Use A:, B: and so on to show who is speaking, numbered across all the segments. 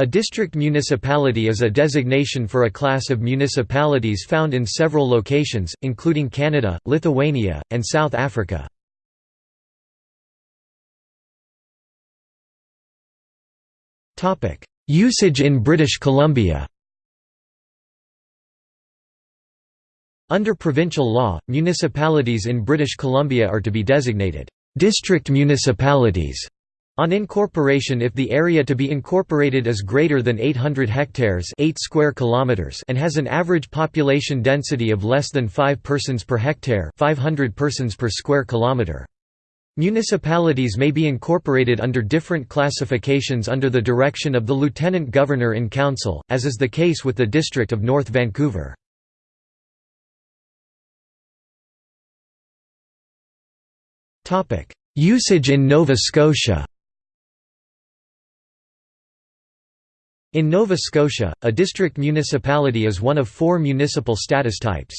A: A district municipality is a designation for a class of municipalities found in several locations, including Canada, Lithuania, and South Africa. Usage in British Columbia Under provincial law, municipalities in British Columbia are to be designated district municipalities on incorporation if the area to be incorporated is greater than 800 hectares 8 square kilometers and has an average population density of less than 5 persons per hectare 500 persons per square kilometer. Municipalities may be incorporated under different classifications under the direction of the Lieutenant Governor in Council, as is the case with the District of North Vancouver. Usage in Nova Scotia In Nova Scotia, a district municipality is one of four municipal status types.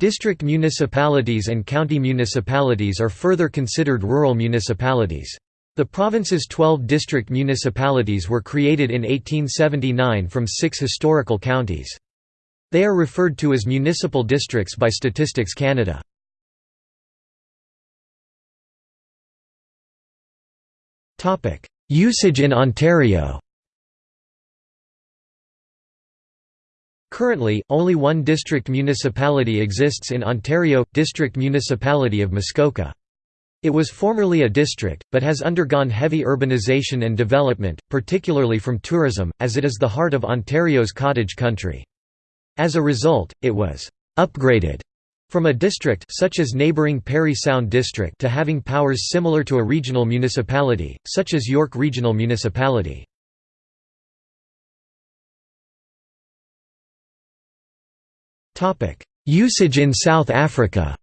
A: District municipalities and county municipalities are further considered rural municipalities. The province's 12 district municipalities were created in 1879 from six historical counties. They are referred to as municipal districts by Statistics Canada. Usage in Ontario Currently, only one district municipality exists in Ontario, District Municipality of Muskoka. It was formerly a district, but has undergone heavy urbanization and development, particularly from tourism, as it is the heart of Ontario's cottage country. As a result, it was «upgraded» from a district such as neighbouring Parry Sound District to having powers similar to a regional municipality, such as York Regional Municipality. Usage in South Africa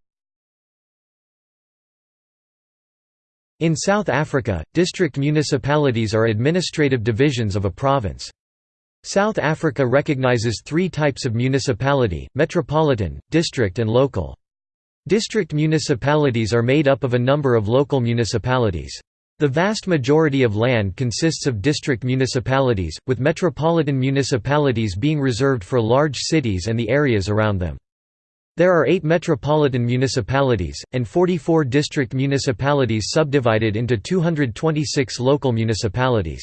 A: In South Africa, district municipalities are administrative divisions of a province. South Africa recognizes three types of municipality, metropolitan, district and local. District municipalities are made up of a number of local municipalities. The vast majority of land consists of district municipalities, with metropolitan municipalities being reserved for large cities and the areas around them. There are eight metropolitan municipalities, and 44 district municipalities subdivided into 226 local municipalities.